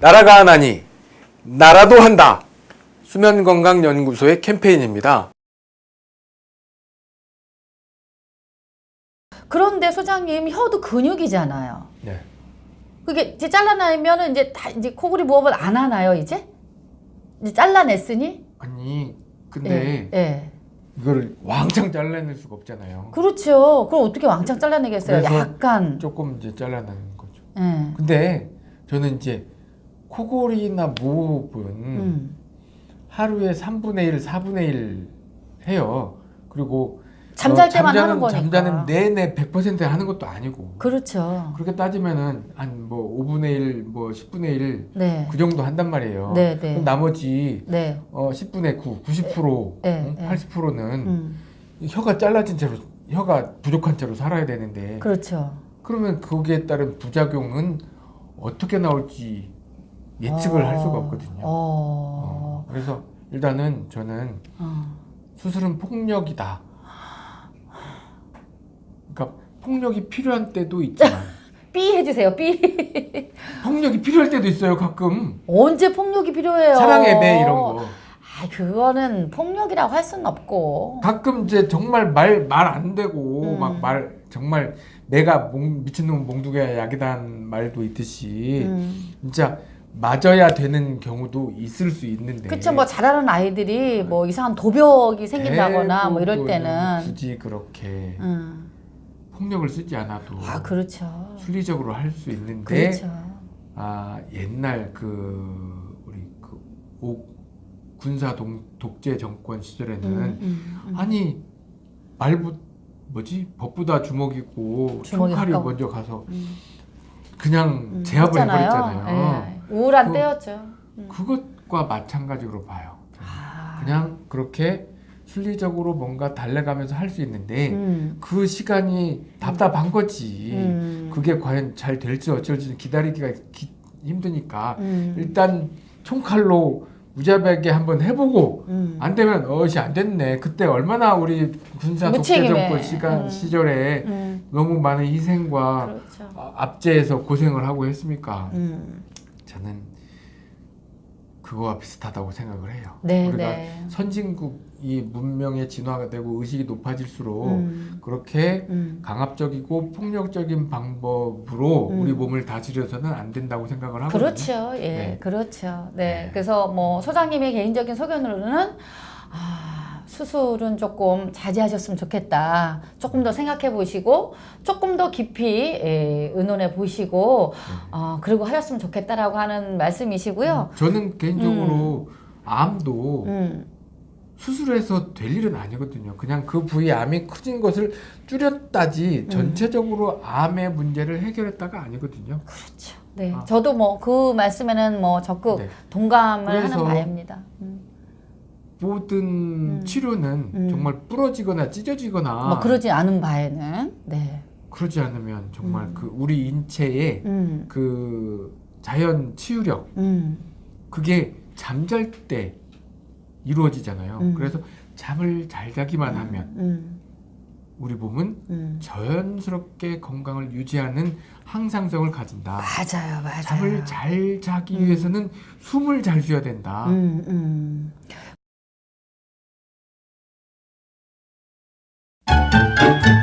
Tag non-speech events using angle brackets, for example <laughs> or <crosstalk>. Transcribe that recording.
나라가 하나니 나라도 한다. 수면건강연구소의 캠페인입니다. 그런데 소장님 혀도 근육이잖아요. 네. 그게 이제 잘라내면은 이제 다 이제 코골이 무호흡을 안 하나요 이제? 이제 잘라냈으니? 아니 근데 예. 예. 이거를 왕창 잘라낼 수가 없잖아요. 그렇죠. 그럼 어떻게 왕창 잘라내겠어요? 약간. 조금 이제 잘라내는 거죠. 예. 근데 저는 이제 코골이나 무호흡은 음. 하루에 3분의 1, 4분의 1 해요. 그리고 잠잘 어, 때만 잠자는- 하는 거니까. 잠자는 내내 100% 하는 것도 아니고. 그렇죠. 그렇게 따지면은 한 뭐 5분의 1, 뭐 10분의 1, 네. 그 정도 한단 말이에요. 네, 네. 나머지 네. 어 10분의 9, 90%, 네, 네. 80%는 음. 혀가 잘라진 채로 혀가 부족한 채로 살아야 되는데 그렇죠. 그러면 거기에 따른 부작용은 어떻게 나올지 예측을 할 수가 어. 없거든요. 어. 어, 그래서 일단은 저는 어. 수술은 폭력이다. 그러니까 폭력이 필요한 때도 있지만 <laughs> 삐 해주세요. 삐. 폭력이 필요할 때도 있어요. 가끔 언제 폭력이 필요해요? 사랑의 배 이런 거. 아, 그거는 폭력이라고 할 수는 없고. 가끔 이제 정말 말 말 안 되고 음. 막말 정말 내가 몽, 미친놈 몽둥이야 약이다는 말도 있듯이 음. 진짜 맞아야 되는 경우도 있을 수 있는데 그쵸, 뭐 잘하는 아이들이 뭐 이상한 도벽이 생긴다거나 뭐 이럴 때는. 굳이 그렇게 음. 폭력을 쓰지 않아도 아, 그렇죠. 순리적으로 할 수 있는데 그렇죠. 아 옛날 그 우리 그 오, 군사 동, 독재 정권 시절에는 음, 음, 음. 아니 말부 뭐지 법보다 주먹이고 주먹이 총칼이 가까워. 먼저 가서 음. 그냥 음, 제압을 했잖아요. 해버렸잖아요. 예. 우울한 그- 때였죠. 음. 그것과 마찬가지로 봐요. 아. 그냥 그렇게 순리적으로 뭔가 달래가면서 할 수 있는데 음. 그 시간이 답답한 거지. 음. 그게 과연 잘 될지 어쩔지 기다리기가 기- 힘드니까 음. 일단 총칼로 무자비하게 한번 해보고 음. 안 되면 어시 안 됐네. 그때 얼마나 우리 군사 독재. 정권 시간 음. 시절에 음. 너무 많은 희생과 그렇죠. 아, 압제해서 고생을 하고 했습니까? 음. 저는 그거와 비슷하다고 생각을 해요. 네, 우리가 네. 선진국이 문명의 진화가 되고 의식이 높아질수록 음. 그렇게 음. 강압적이고 폭력적인 방법으로 음. 우리 몸을 다스려서는 안 된다고 생각을 하거든요. 그렇죠. 예, 네. 그렇죠. 네. 네. 그래서 뭐 소장님의 개인적인 소견으로는 아, 수술은 조금 자제하셨으면 좋겠다. 조금 더 생각해 보시고 조금 더 깊이 예, 의논해 보시고 어, 그리고 하셨으면 좋겠다라고 하는 말씀이시고요. 저는 개인적으로 암도 음. 수술해서 될 일은 아니거든요. 그냥 그 부위 암이 커진 것을 줄였다지 음. 전체적으로 암의 문제를 해결했다가 아니거든요. 그렇죠. 네. 아. 저도 뭐 그 말씀에는 뭐 적극 네. 동감을 하는 바입니다. 음. 모든 음. 치료는 음. 정말 부러지거나 찢어지거나 뭐 그러지 않은 바에는 네. 그러지 않으면 정말 음. 그 우리 인체의 음. 그 자연 치유력 음. 그게 잠잘 때 이루어지잖아요. 음. 그래서 잠을 잘 자기만 하면 음. 우리 몸은 음. 자연스럽게 건강을 유지하는 항상성을 가진다. 맞아요, 맞아요. 잠을 잘 자기 음. 위해서는 숨을 잘 쉬어야 된다. 음, 음.